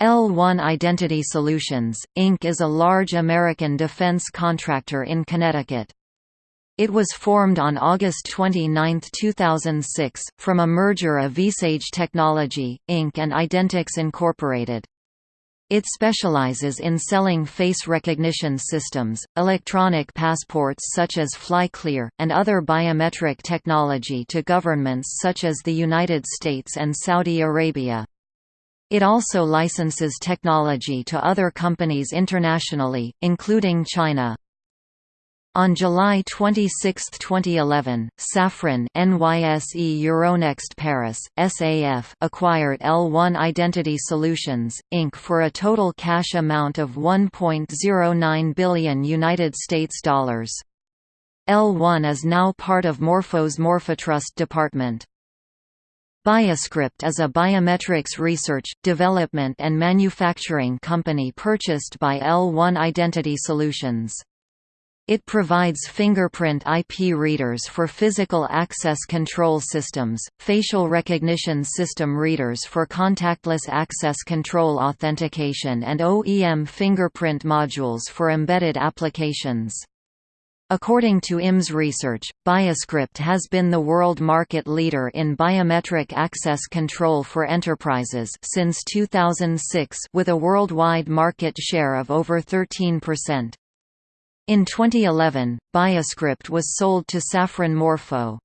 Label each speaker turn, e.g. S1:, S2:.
S1: L1 Identity Solutions, Inc. is a large American defense contractor in Connecticut. It was formed on August 29, 2006, from a merger of Viisage Technology, Inc. and Identix Incorporated. It specializes in selling face recognition systems, electronic passports such as FlyClear, and other biometric technology to governments such as the United States and Saudi Arabia. It also licenses technology to other companies internationally, including China. On July 26, 2011, Safran NYSE Euronext Paris, SAF acquired L1 Identity Solutions, Inc. for a total cash amount of 1.09 billion United States dollars. L1 is now part of Morpho's Morphotrust department. Bioscrypt is a biometrics research, development and manufacturing company purchased by L1 Identity Solutions. It provides fingerprint IP readers for physical access control systems, facial recognition system readers for contactless access control authentication and OEM fingerprint modules for embedded applications. According to IMS research, Bioscrypt has been the world market leader in biometric access control for enterprises since 2006 with a worldwide market share of over 13%. In 2011, Bioscrypt was sold to Safran Morpho.